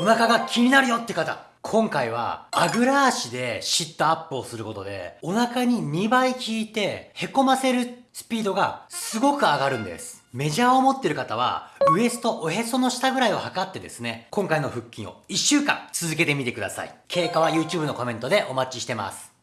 お腹が気になるよって方、今回はあぐら足でシットアップをすることでお腹に2倍効いてへこませるスピードがすごく上がるんです。メジャーを持ってる方はウエストおへその下ぐらいを測ってですね、今回の腹筋を1週間続けてみてください。経過は YouTube のコメントでお待ちしてます。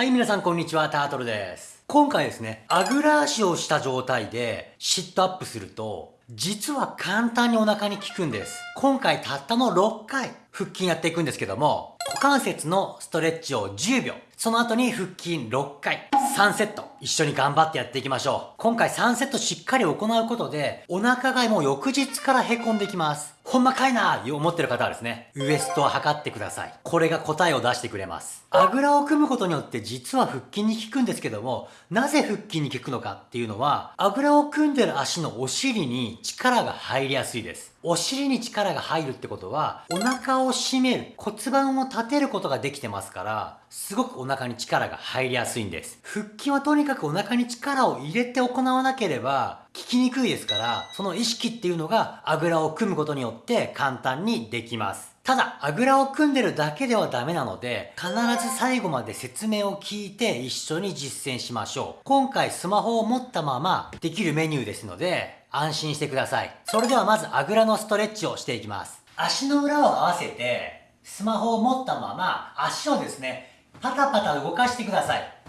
はい、皆さんこんにちは、タートルです。今回ですね、あぐら足をした状態でシットアップすると、実は簡単にお腹に効くんです。今回たったの6回腹筋やっていくんですけども、股関節のストレッチを10秒、その後に腹筋6回、3セット、一緒に頑張ってやっていきましょう。今回3セットしっかり行うことで、お腹がもう翌日から凹んできます。ほんまかいなー思ってる方はですね、ウエストを測ってください。これが答えを出してくれます。あぐらを組むことによって実は腹筋に効くんですけども、なぜ腹筋に効くのかっていうのは、あぐらを組んでる足のお尻に力が入りやすいです。お尻に力が入るってことは、お腹を締める、骨盤を立てることができてますから、すごくお腹に力が入りやすいんです。腹筋はとにかくお腹に力を入れて行わなければ、きにくいですから、その意識っていうのがあぐらを組むことによって簡単にできます。ただ、あぐらを組んでるだけではダメなので、必ず最後まで説明を聞いて一緒に実践しましょう。今回スマホを持ったままできるメニューですので、安心してください。それではまずあぐらのストレッチをしていきます。足の裏を合わせて、スマホを持ったまま足をですね、パタパタ動かしてください。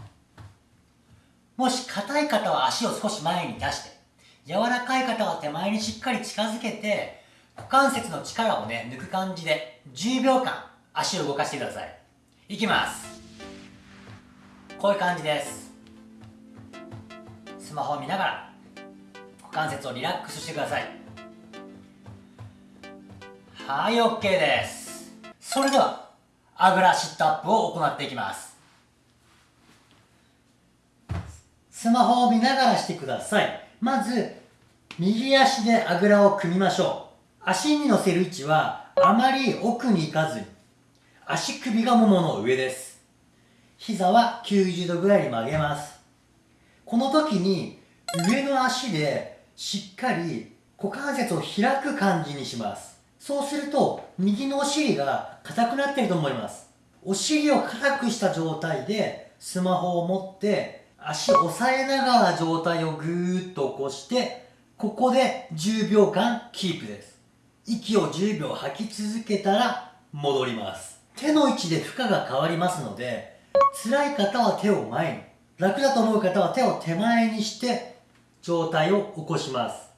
もし硬い方は足を少し前に出して、柔らかい方は手前にしっかり近づけて、股関節の力をね、抜く感じで10秒間足を動かしてください。いきます。こういう感じです。スマホを見ながら股関節をリラックスしてください。はい、OK です。それでは、あぐらシットアップを行っていきます。スマホを見ながらしてください。まず、右足であぐらを組みましょう。足に乗せる位置はあまり奥に行かずに足首がももの上です。膝は90度ぐらいに曲げます。この時に上の足でしっかり股関節を開く感じにします。そうすると右のお尻が硬くなっていると思います。お尻を硬くした状態でスマホを持って足を押さえながら状態をぐーっと起こしてここで10秒間キープです。息を10秒吐き続けたら戻ります。手の位置で負荷が変わりますので辛い方は手を前に楽だと思う方は手を手前にして状態を起こします。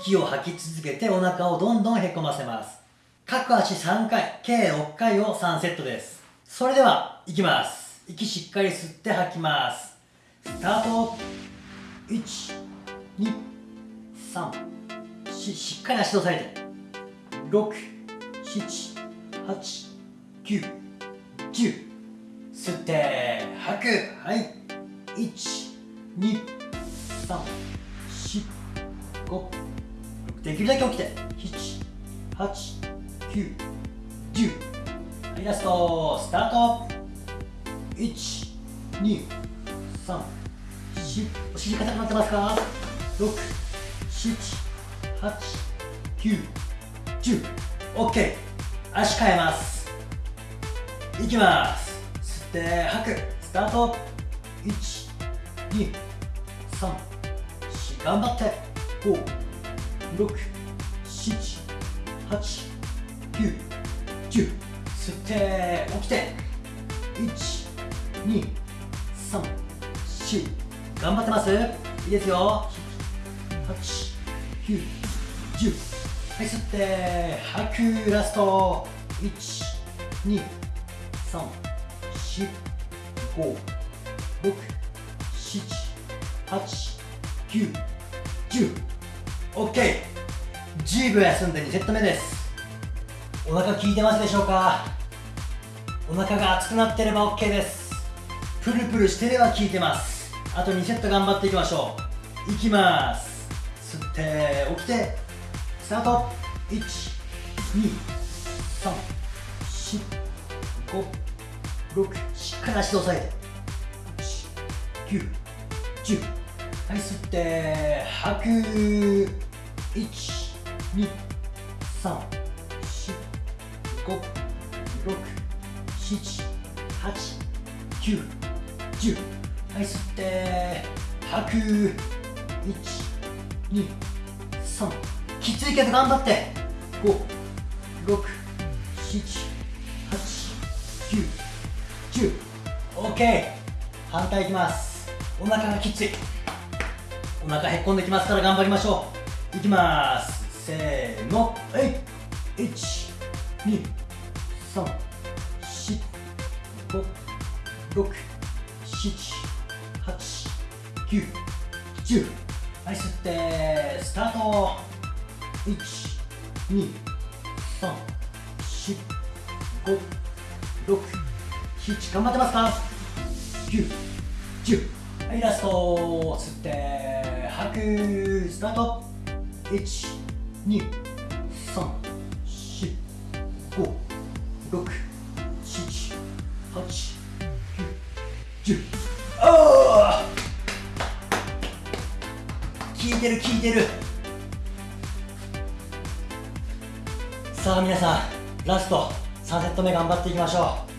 息を吐き続けてお腹をどんどんへこませます。各足3回計6回を3セットです。それではいきます。息しっかり吸って吐きます。スタート。1 2 3 4しっかり足を押さえて。6、7、8、9、10吸って吐く。はい。1、2、3、4、5できるだけ起きて。7、8、9、10はいラスト。スタート。1、2、3、4お尻硬くなってますか？6、7、8、9 10 OK 足変えます。いきます。吸って吐く。スタート。123頑張って。5678910吸って起きて。1、2、3頑張ってます？いいですよ。891はい吸って吐くラスト。1 2 3 4 5 6 7 8 9 10 OK 10秒休んで2セット目です。お腹効いてますでしょうか？お腹が熱くなってれば OK です。プルプルしてれば効いてます。あと2セット頑張っていきましょう。いきます。吸って起きてスタート。1 2 3 4 5 6しっかり足で押さえて。9 10はい吸って吐く。12345678910はい吸って吐く1 2 3きついけど頑張って。5 6 7 8 9 10 OK 反対いきます。お腹がきついお腹へっこんできますから頑張りましょう。いきます。せーの。はい。1 2 3 4 5 6 7 8 9 10はい吸ってスタート。1 2 3 4 5 6 7頑張ってますか？9 10はいラスト吸って吐くスタート。1効いてる効いてる。さあ皆さんラスト3セット目頑張っていきましょう。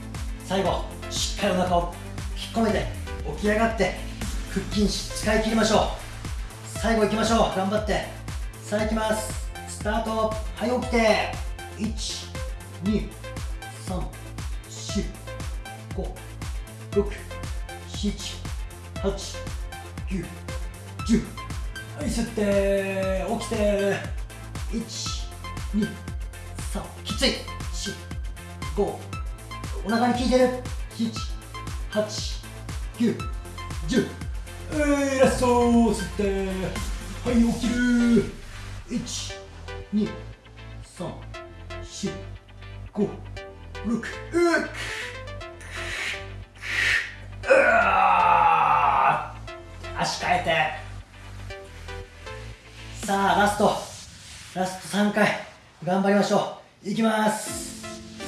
最後しっかりお腹を引っ込めて起き上がって腹筋使い切りましょう。最後いきましょう。頑張って。さあいきます。スタート。はい起きて12345678910吸って起きて1 2 3きつい。4 5お腹に効いてる7 8 9 10えー、ラスト吸ってはい起きる1 2 3 4 5 6うっ3回頑張りましょう。いきます。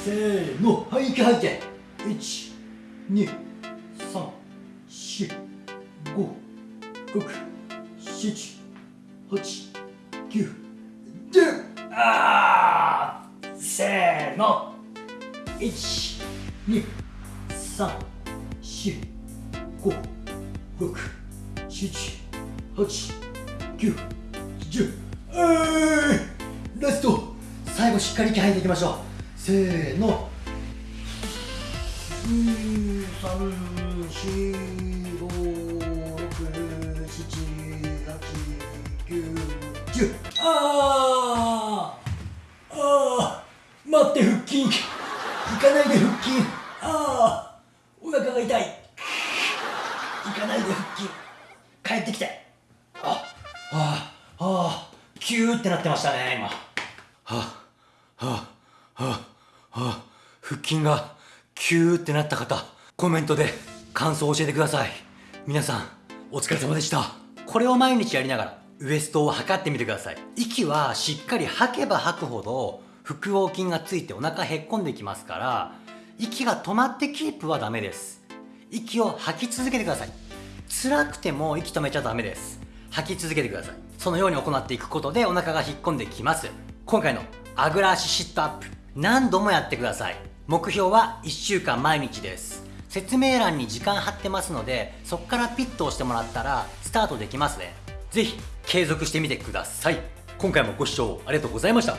せーの。はい息吐いて。1 2 3 4 5、6、7、8、9、10! あーせーの。12345678910、ラスト最後しっかり息吐いていきましょう。せーの。2345678910、あーあー待って腹筋行かないで腹筋ああお腹が痛い行かないで腹筋帰ってきてキューってなってましたね今。はあはあはあはあ腹筋がキューってなった方コメントで感想を教えてください。皆さんお疲れ様でした。これを毎日やりながらウエストを測ってみてください。息はしっかり吐けば吐くほど腹横筋がついてお腹へっこんできますから息が止まってキープはダメです。息を吐き続けてください。辛くても息止めちゃダメです吐き続けてください。そのように行っていくことでお腹が引っ込んできます。今回のあぐら足シットアップ何度もやってください。目標は1週間毎日です。説明欄に時間貼ってますのでそこからピッと押してもらったらスタートできますね。ぜひ継続してみてください。今回もご視聴ありがとうございました。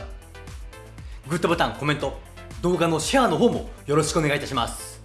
グッドボタンコメント動画のシェアの方もよろしくお願いいたします。